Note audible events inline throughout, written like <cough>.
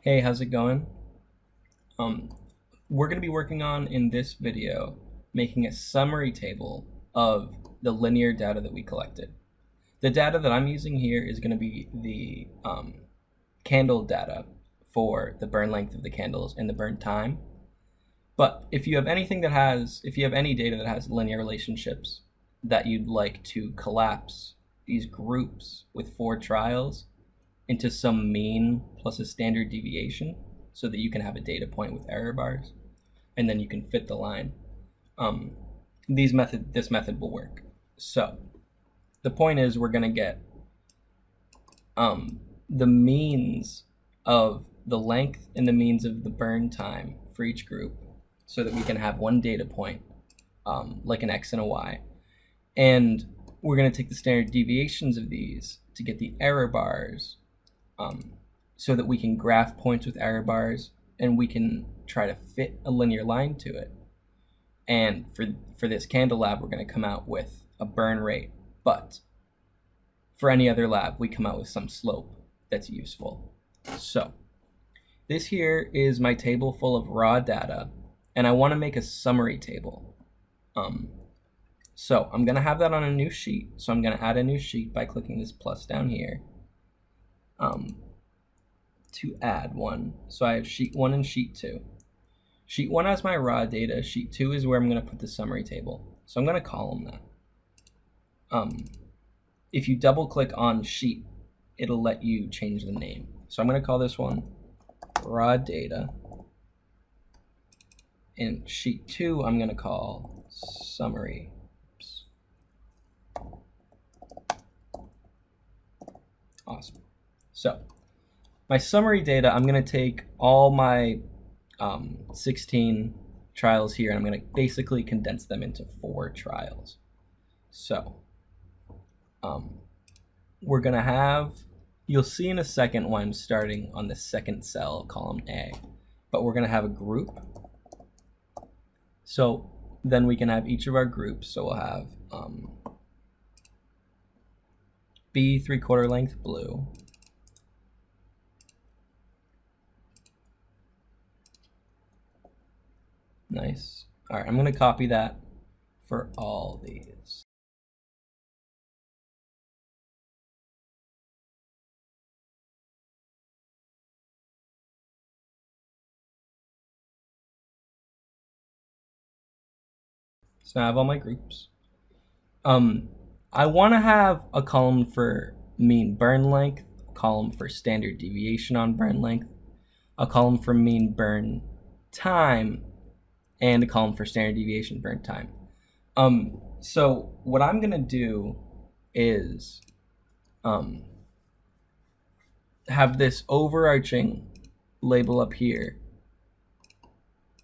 Hey, how's it going? Um, we're going to be working on in this video making a summary table of the linear data that we collected. The data that I'm using here is going to be the um, candle data for the burn length of the candles and the burn time. But if you have anything that has, if you have any data that has linear relationships that you'd like to collapse these groups with four trials into some mean plus a standard deviation so that you can have a data point with error bars and then you can fit the line. Um, these method, this method will work. So the point is we're gonna get um, the means of the length and the means of the burn time for each group so that we can have one data point um, like an X and a Y. And we're going to take the standard deviations of these to get the error bars um, so that we can graph points with error bars and we can try to fit a linear line to it. And for, for this candle lab, we're going to come out with a burn rate. But for any other lab, we come out with some slope that's useful. So this here is my table full of raw data, and I want to make a summary table. Um, so I'm going to have that on a new sheet. So I'm going to add a new sheet by clicking this plus down here um, to add one. So I have sheet one and sheet two. Sheet one has my raw data. Sheet two is where I'm going to put the summary table. So I'm going to call them that. Um, if you double click on sheet, it'll let you change the name. So I'm going to call this one raw data. And sheet two, I'm going to call summary. Oops. Awesome. So my summary data, I'm going to take all my um, 16 trials here, and I'm going to basically condense them into four trials. So um, we're going to have, you'll see in a second why I'm starting on the second cell, column A, but we're going to have a group. So then we can have each of our groups. So we'll have um, B three quarter length blue, Nice. All right, I'm going to copy that for all these. So now I have all my groups. Um, I want to have a column for mean burn length, a column for standard deviation on burn length, a column for mean burn time, and a column for standard deviation burn time. Um, so what I'm going to do is um, have this overarching label up here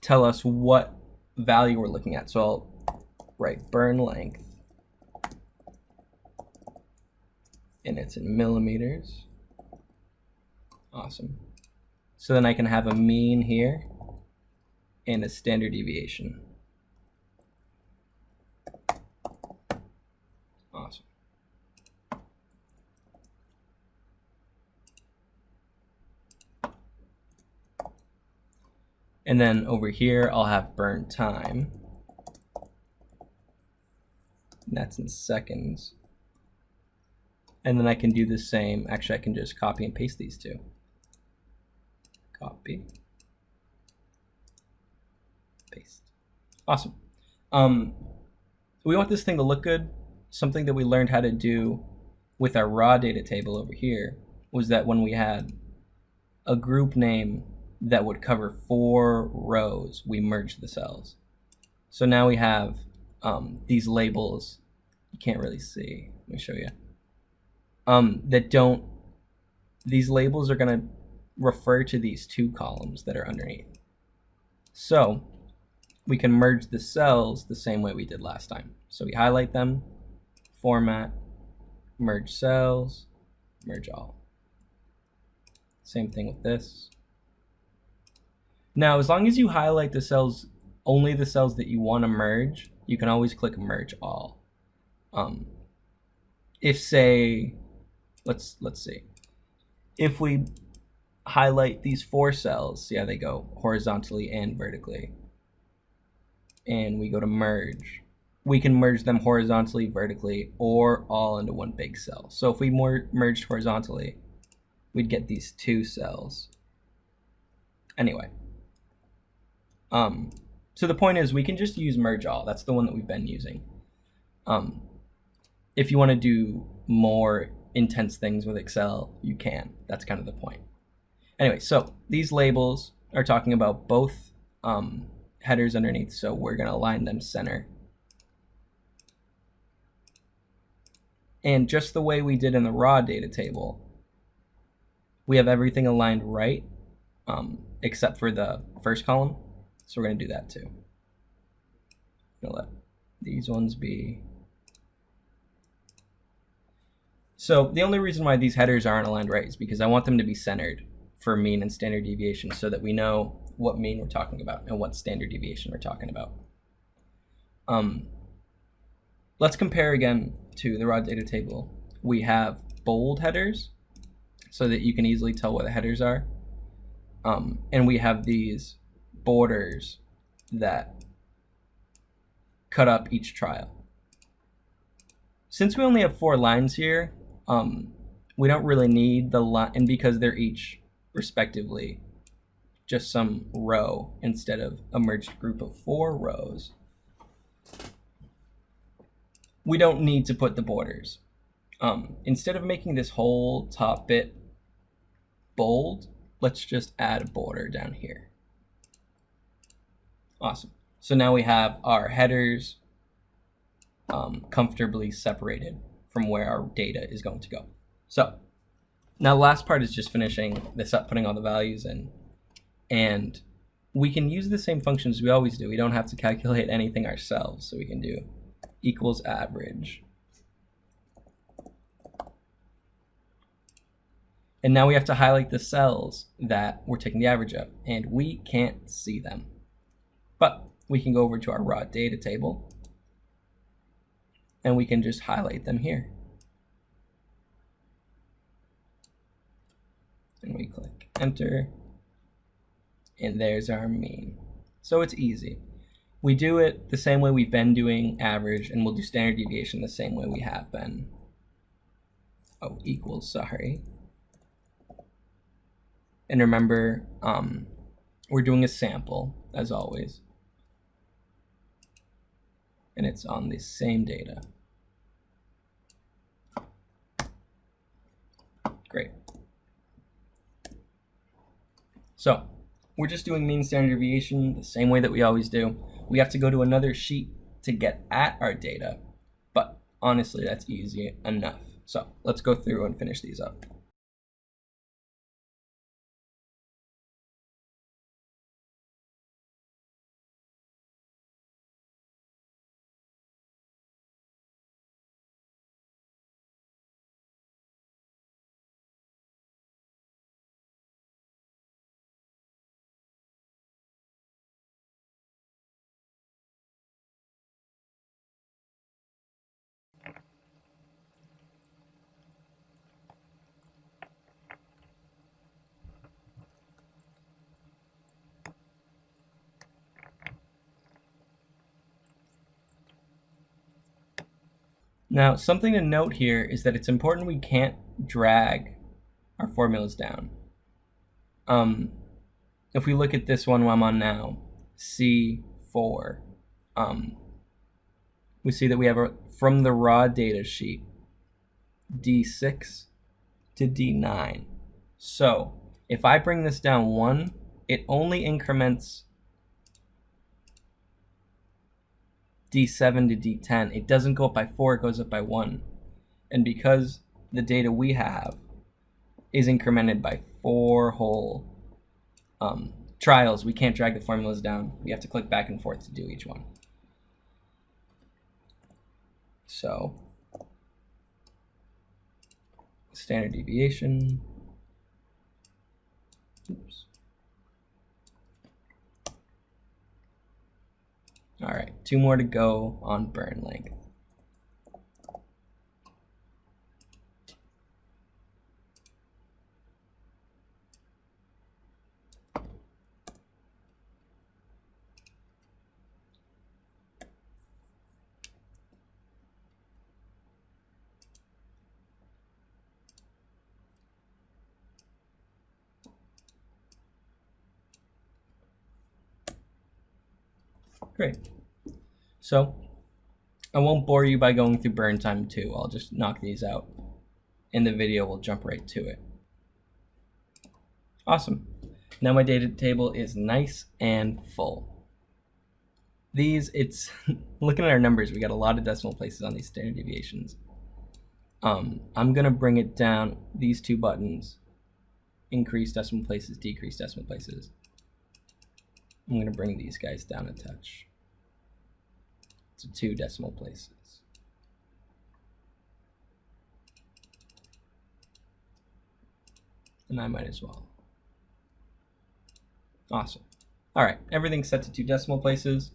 tell us what value we're looking at. So I'll write burn length and it's in millimeters. Awesome. So then I can have a mean here and a standard deviation. Awesome. And then over here, I'll have burn time. And that's in seconds. And then I can do the same. Actually, I can just copy and paste these two. Copy paste. Awesome. Um, we want this thing to look good. Something that we learned how to do with our raw data table over here was that when we had a group name that would cover four rows, we merged the cells. So now we have um, these labels. You can't really see. Let me show you. Um, that don't, these labels are going to refer to these two columns that are underneath. So we can merge the cells the same way we did last time. So we highlight them, format, merge cells, merge all. Same thing with this. Now, as long as you highlight the cells, only the cells that you want to merge, you can always click merge all. Um, if say, let's let's see, if we highlight these four cells. See how they go horizontally and vertically. And we go to merge. We can merge them horizontally, vertically, or all into one big cell. So if we more merged horizontally, we'd get these two cells. Anyway. Um, so the point is we can just use merge all. That's the one that we've been using. Um, if you want to do more intense things with Excel, you can. That's kind of the point. Anyway, so these labels are talking about both um, headers underneath, so we're going to align them center. And just the way we did in the raw data table, we have everything aligned right, um, except for the first column. So we're going to do that too. I'm going to let these ones be So the only reason why these headers aren't aligned right is because I want them to be centered for mean and standard deviation so that we know what mean we're talking about and what standard deviation we're talking about. Um, let's compare again to the raw data table. We have bold headers so that you can easily tell what the headers are. Um, and we have these borders that cut up each trial. Since we only have four lines here, um, we don't really need the line, and because they're each respectively just some row instead of a merged group of four rows, we don't need to put the borders. Um, instead of making this whole top bit bold, let's just add a border down here. Awesome. So now we have our headers um, comfortably separated from where our data is going to go. So now the last part is just finishing this up, putting all the values in. And we can use the same functions we always do. We don't have to calculate anything ourselves. So we can do equals average. And now we have to highlight the cells that we're taking the average of, and we can't see them. But we can go over to our raw data table and we can just highlight them here. And we click enter, and there's our mean. So it's easy. We do it the same way we've been doing average, and we'll do standard deviation the same way we have been. Oh, equals, sorry. And remember, um, we're doing a sample, as always. And it's on the same data. Great. So we're just doing mean standard deviation the same way that we always do. We have to go to another sheet to get at our data, but honestly, that's easy enough. So let's go through and finish these up. Now, something to note here is that it's important we can't drag our formulas down. Um, if we look at this one I'm on now, C4, um, we see that we have a, from the raw data sheet, D6 to D9. So if I bring this down one, it only increments D7 to D10. It doesn't go up by 4, it goes up by 1. And because the data we have is incremented by 4 whole um, trials, we can't drag the formulas down. We have to click back and forth to do each one. So, standard deviation. Oops. All right, two more to go on burn length. Great. So I won't bore you by going through burn time 2. I'll just knock these out. In the video, we'll jump right to it. Awesome. Now my data table is nice and full. These, it's, <laughs> looking at our numbers, we got a lot of decimal places on these standard deviations. Um, I'm gonna bring it down, these two buttons, increase decimal places, decrease decimal places. I'm gonna bring these guys down a touch to two decimal places. And I might as well. Awesome. All right, everything's set to two decimal places.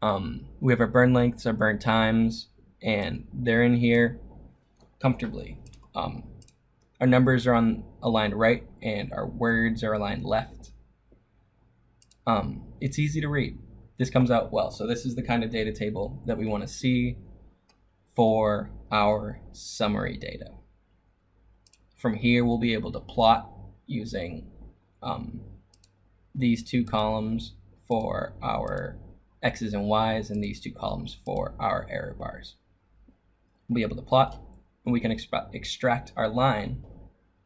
Um, we have our burn lengths, our burn times, and they're in here comfortably. Um, our numbers are on aligned right, and our words are aligned left. Um, it's easy to read. This comes out well. So this is the kind of data table that we want to see for our summary data. From here, we'll be able to plot using um, these two columns for our x's and y's and these two columns for our error bars. We'll be able to plot and we can extract our line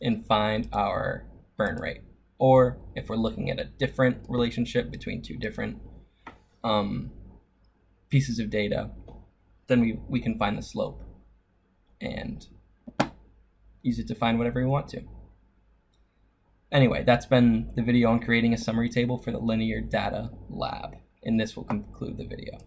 and find our burn rate. Or if we're looking at a different relationship between two different um, pieces of data, then we, we can find the slope and use it to find whatever we want to. Anyway, that's been the video on creating a summary table for the Linear Data Lab, and this will conclude the video.